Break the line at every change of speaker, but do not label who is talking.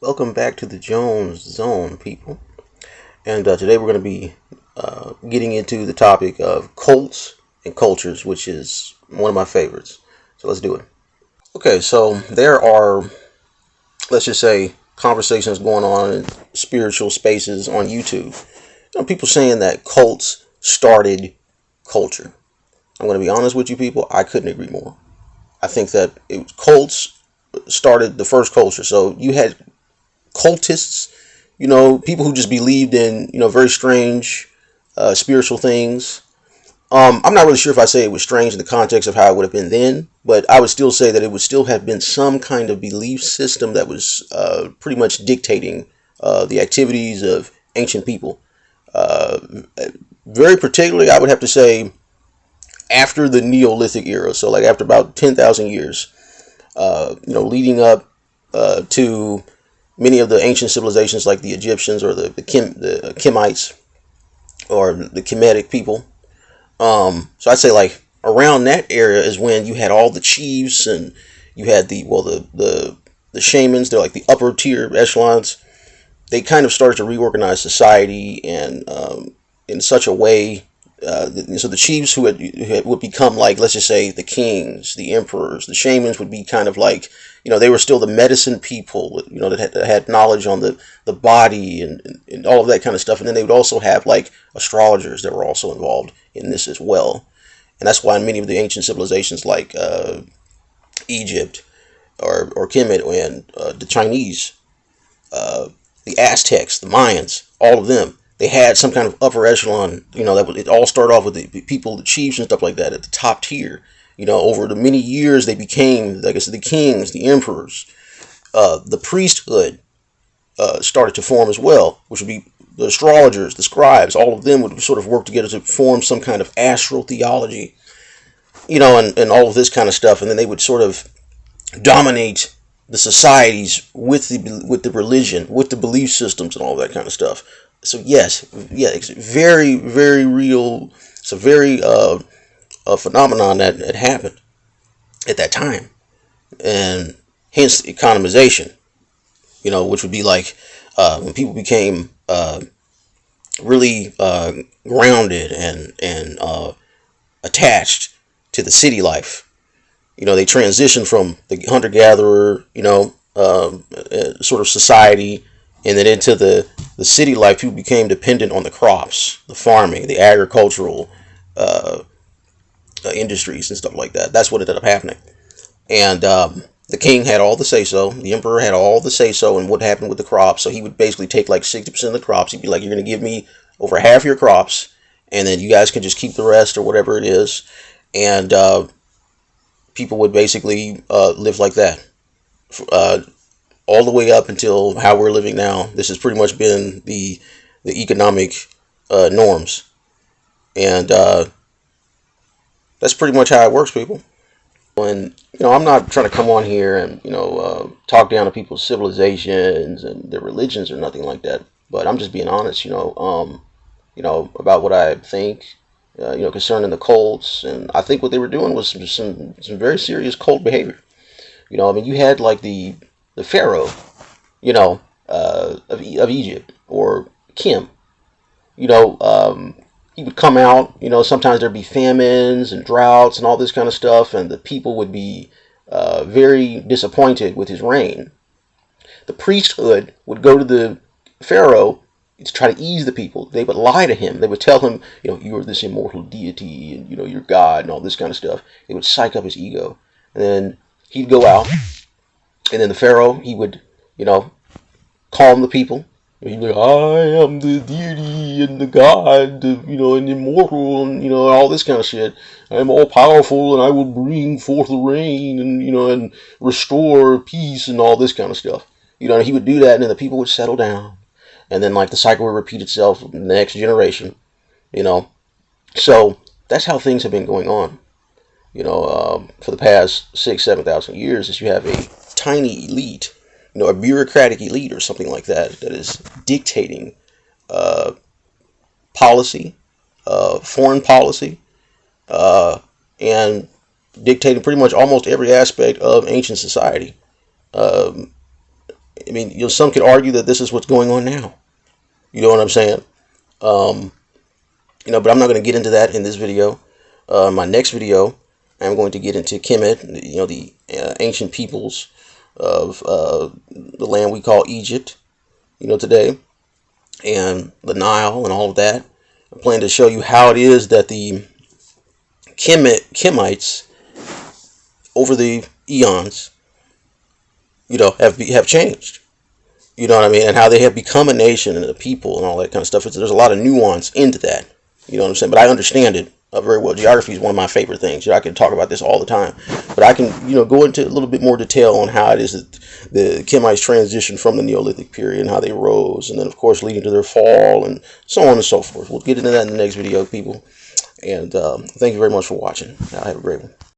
Welcome back to the Jones Zone, people. And uh, today we're going to be uh, getting into the topic of cults and cultures, which is one of my favorites. So let's do it. Okay, so there are, let's just say, conversations going on in spiritual spaces on YouTube. You know, people saying that cults started culture. I'm going to be honest with you, people. I couldn't agree more. I think that it, cults started the first culture. So you had cultists, you know, people who just believed in, you know, very strange uh, spiritual things. Um, I'm not really sure if I say it was strange in the context of how it would have been then, but I would still say that it would still have been some kind of belief system that was uh, pretty much dictating uh, the activities of ancient people. Uh, very particularly, I would have to say after the Neolithic era, so like after about 10,000 years, uh, you know, leading up uh, to many of the ancient civilizations like the Egyptians or the the, Kim, the Kemites or the Kemetic people. Um, so I'd say like around that area is when you had all the chiefs and you had the well the the the shamans. They're like the upper tier echelons. They kind of started to reorganize society and um, in such a way. Uh, so the chiefs who, had, who had, would become like let's just say the kings, the emperors, the shamans would be kind of like you know, they were still the medicine people, you know, that had, that had knowledge on the, the body and, and, and all of that kind of stuff. And then they would also have like astrologers that were also involved in this as well. And that's why in many of the ancient civilizations like uh, Egypt or, or Kemet and uh, the Chinese, uh, the Aztecs, the Mayans, all of them, they had some kind of upper echelon, you know, that would, it all started off with the people, the chiefs and stuff like that at the top tier you know, over the many years they became, like I said, the kings, the emperors, uh, the priesthood uh, started to form as well, which would be the astrologers, the scribes, all of them would sort of work together to form some kind of astral theology, you know, and, and all of this kind of stuff. And then they would sort of dominate the societies with the with the religion, with the belief systems, and all that kind of stuff. So yes, yeah, it's very very real. It's a very uh, a phenomenon that had happened at that time, and hence economization. You know, which would be like uh, when people became uh, really uh, grounded and and uh, attached to the city life. You know, they transitioned from the hunter gatherer, you know, um, uh, sort of society, and then into the the city life. People became dependent on the crops, the farming, the agricultural uh, uh, industries and stuff like that. That's what ended up happening. And um, the king had all the say so. The emperor had all the say so and what happened with the crops. So he would basically take like 60% of the crops. He'd be like, You're going to give me over half your crops, and then you guys can just keep the rest or whatever it is. And uh, people would basically uh, live like that. Uh, all the way up until how we're living now. This has pretty much been the the economic uh, norms. And uh, that's pretty much how it works, people. And you know, I'm not trying to come on here and you know uh, talk down to people's civilizations and their religions or nothing like that. But I'm just being honest, you know, um, you know about what I think, uh, you know, concerning the cults. And I think what they were doing was some some, some very serious cult behavior. You know, I mean, you had like the the pharaoh, you know, uh, of of Egypt or Kim. You know, um, he would come out, you know, sometimes there'd be famines and droughts and all this kind of stuff, and the people would be uh, very disappointed with his reign. The priesthood would go to the pharaoh to try to ease the people. They would lie to him. They would tell him, you know, you're this immortal deity and, you know, you're God and all this kind of stuff. It would psych up his ego. And then he'd go out, and then the pharaoh, he would, you know, calm the people He's like, I am the deity and the god, you know, and immortal, and you know, all this kind of shit. I am all powerful, and I will bring forth the rain, and you know, and restore peace, and all this kind of stuff. You know, he would do that, and then the people would settle down, and then like the cycle would repeat itself in the next generation. You know, so that's how things have been going on. You know, um, for the past six, seven thousand years, is you have a tiny elite you know, a bureaucratic elite or something like that that is dictating uh, policy, uh, foreign policy, uh, and dictating pretty much almost every aspect of ancient society. Um, I mean, you know, some could argue that this is what's going on now. You know what I'm saying? Um, you know, but I'm not going to get into that in this video. Uh, my next video, I'm going to get into Kemet, you know, the uh, ancient peoples of uh, the land we call Egypt, you know, today, and the Nile and all of that. I plan to show you how it is that the Kemet, Kemites, over the eons, you know, have have changed. You know what I mean? And how they have become a nation and a people and all that kind of stuff. It's, there's a lot of nuance into that. You know what I'm saying? But I understand it uh, very well. Geography is one of my favorite things. You know, I can talk about this all the time. But I can, you know, go into a little bit more detail on how it is that the Kemites transitioned from the Neolithic period and how they rose. And then, of course, leading to their fall and so on and so forth. We'll get into that in the next video, people. And um, thank you very much for watching. I have a great one.